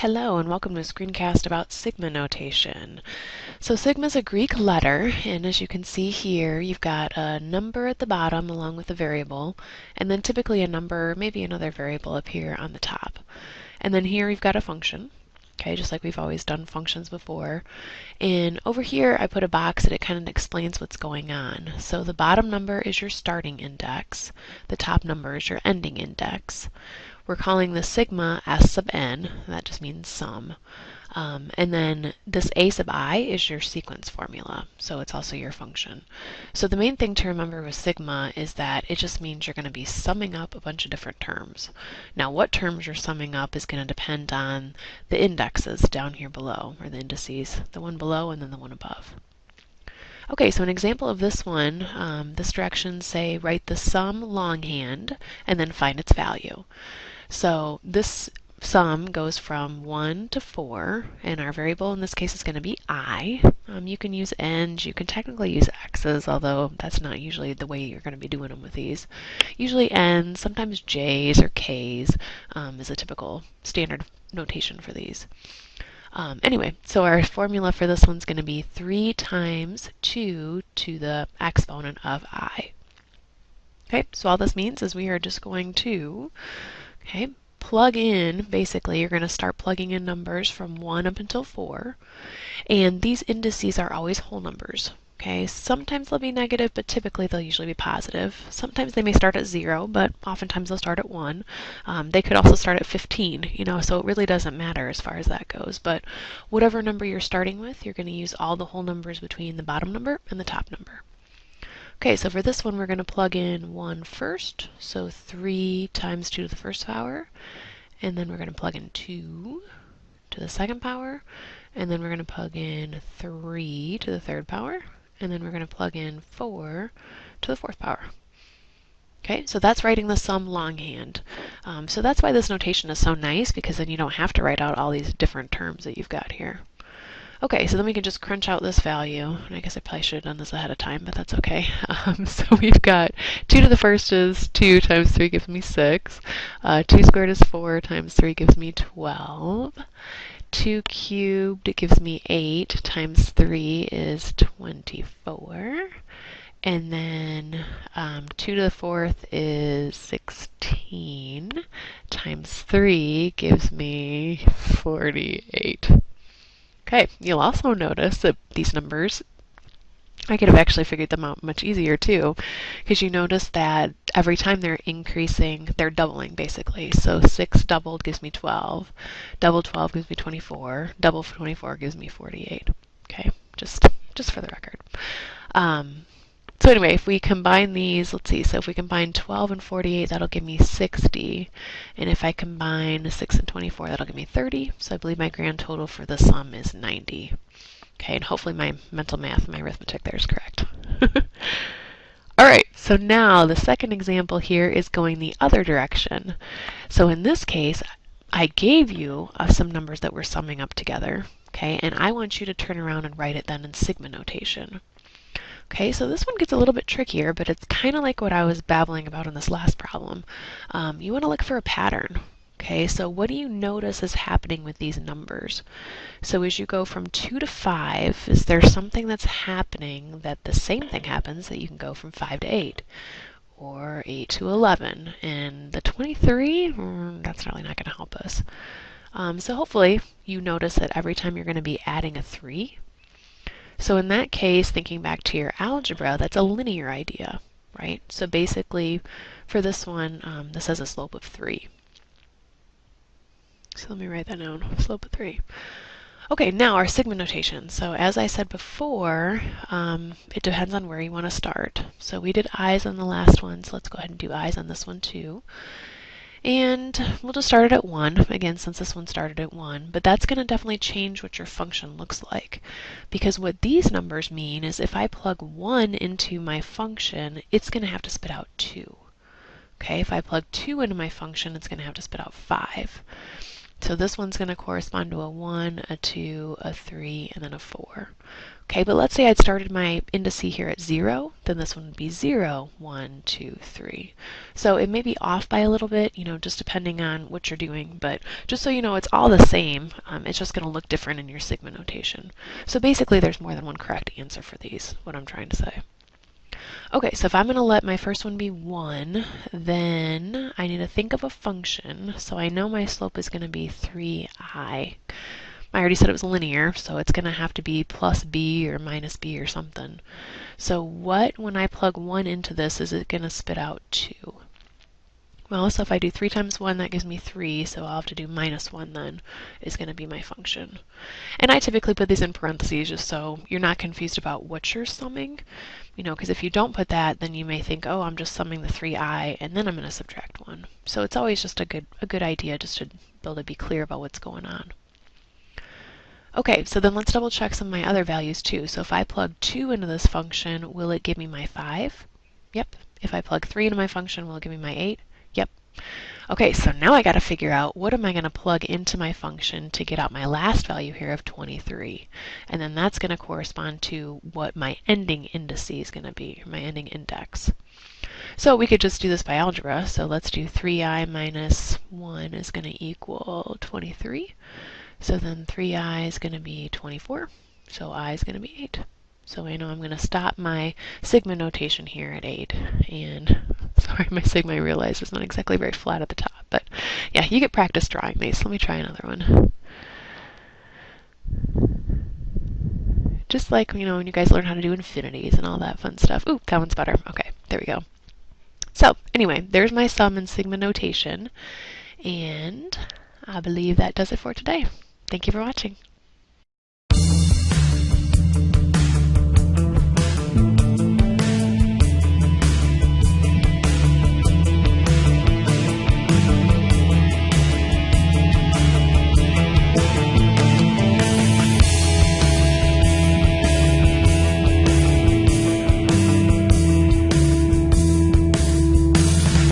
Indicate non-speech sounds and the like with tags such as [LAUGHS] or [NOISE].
Hello and welcome to a screencast about sigma notation. So sigma is a Greek letter and as you can see here you've got a number at the bottom along with a variable and then typically a number, maybe another variable up here on the top. And then here we've got a function okay, just like we've always done functions before. And over here, I put a box that it kind of explains what's going on. So the bottom number is your starting index. The top number is your ending index. We're calling the sigma S sub n, that just means sum. Um, and then this a sub i is your sequence formula, so it's also your function. So the main thing to remember with sigma is that it just means you're going to be summing up a bunch of different terms. Now what terms you're summing up is going to depend on the indexes down here below, or the indices, the one below and then the one above. Okay, so an example of this one, um, this direction say write the sum longhand and then find its value. So this sum goes from 1 to 4, and our variable in this case is going to be i. Um, you can use n's, you can technically use x's, although that's not usually the way you're going to be doing them with these. Usually n's, sometimes j's or k's um, is a typical standard notation for these. Um, anyway, so our formula for this one's going to be 3 times 2 to the exponent of i. Okay, so all this means is we are just going to Okay, plug in, basically, you're going to start plugging in numbers from 1 up until 4. And these indices are always whole numbers. Okay, sometimes they'll be negative, but typically they'll usually be positive. Sometimes they may start at 0, but oftentimes they'll start at 1. Um, they could also start at 15, you know, so it really doesn't matter as far as that goes. But whatever number you're starting with, you're going to use all the whole numbers between the bottom number and the top number. Okay, so for this one, we're going to plug in 1 first, so 3 times 2 to the first power, and then we're going to plug in 2 to the second power, and then we're going to plug in 3 to the third power, and then we're going to plug in 4 to the fourth power. Okay, so that's writing the sum longhand. Um, so that's why this notation is so nice, because then you don't have to write out all these different terms that you've got here. Okay, so then we can just crunch out this value. I guess I probably should have done this ahead of time, but that's okay. [LAUGHS] Um, so we've got 2 to the first is 2 times 3 gives me 6. Uh, 2 squared is 4 times 3 gives me 12. 2 cubed gives me 8 times 3 is 24. And then um, 2 to the fourth is 16 times 3 gives me 48. Okay, you'll also notice that these numbers, I could have actually figured them out much easier too, because you notice that every time they're increasing, they're doubling basically. So 6 doubled gives me 12, double 12 gives me 24, double 24 gives me 48. Okay, just, just for the record. Um, so anyway, if we combine these, let's see, so if we combine 12 and 48, that'll give me 60. And if I combine 6 and 24, that'll give me 30. So I believe my grand total for the sum is 90. Okay, and hopefully my mental math, and my arithmetic there is correct. [LAUGHS] All right, so now the second example here is going the other direction. So in this case, I gave you uh, some numbers that we're summing up together, okay, and I want you to turn around and write it then in sigma notation. Okay, so this one gets a little bit trickier, but it's kind of like what I was babbling about in this last problem. Um, you want to look for a pattern. Okay, so what do you notice is happening with these numbers? So as you go from 2 to 5, is there something that's happening that the same thing happens that you can go from 5 to 8? Or 8 to 11? And the 23, mm, that's really not going to help us. Um, so hopefully you notice that every time you're going to be adding a 3, so in that case, thinking back to your algebra, that's a linear idea, right? So basically, for this one, um, this has a slope of 3. So let me write that down, slope of 3. Okay, now our sigma notation. So as I said before, um, it depends on where you want to start. So we did i's on the last one, so let's go ahead and do i's on this one too. And we'll just start it at 1, again, since this one started at 1. But that's going to definitely change what your function looks like. Because what these numbers mean is if I plug 1 into my function, it's going to have to spit out 2. Okay, if I plug 2 into my function, it's going to have to spit out 5. So this one's going to correspond to a 1, a 2, a 3, and then a 4. Okay, but let's say I'd started my indice here at 0, then this one would be 0, 1, 2, 3. So it may be off by a little bit, you know, just depending on what you're doing, but just so you know, it's all the same. Um, it's just going to look different in your sigma notation. So basically there's more than one correct answer for these, what I'm trying to say. Okay, so if I'm going to let my first one be 1, then I need to think of a function. So I know my slope is going to be 3i. I already said it was linear, so it's going to have to be plus b or minus b or something. So what, when I plug 1 into this, is it going to spit out 2? Well, so if I do 3 times 1, that gives me 3, so I'll have to do minus 1 then, is going to be my function. And I typically put these in parentheses just so you're not confused about what you're summing. You know, because if you don't put that, then you may think, oh, I'm just summing the 3i, and then I'm going to subtract 1. So it's always just a good, a good idea just to be able to be clear about what's going on. Okay, so then let's double check some of my other values too. So if I plug 2 into this function, will it give me my 5? Yep. If I plug 3 into my function, will it give me my 8? Okay, so now I got to figure out what am I going to plug into my function to get out my last value here of 23. And then that's going to correspond to what my ending indice is going to be, my ending index. So we could just do this by algebra. So let's do 3i minus 1 is going to equal 23. So then 3i is going to be 24. So i is going to be 8. So I know I'm going to stop my sigma notation here at 8. And [LAUGHS] sorry, my sigma I realize is not exactly very flat at the top. But yeah, you get practice drawing these. Let me try another one. Just like, you know, when you guys learn how to do infinities and all that fun stuff. Ooh, that one's better. Okay, there we go. So anyway, there's my sum and sigma notation. And I believe that does it for today. Thank you for watching.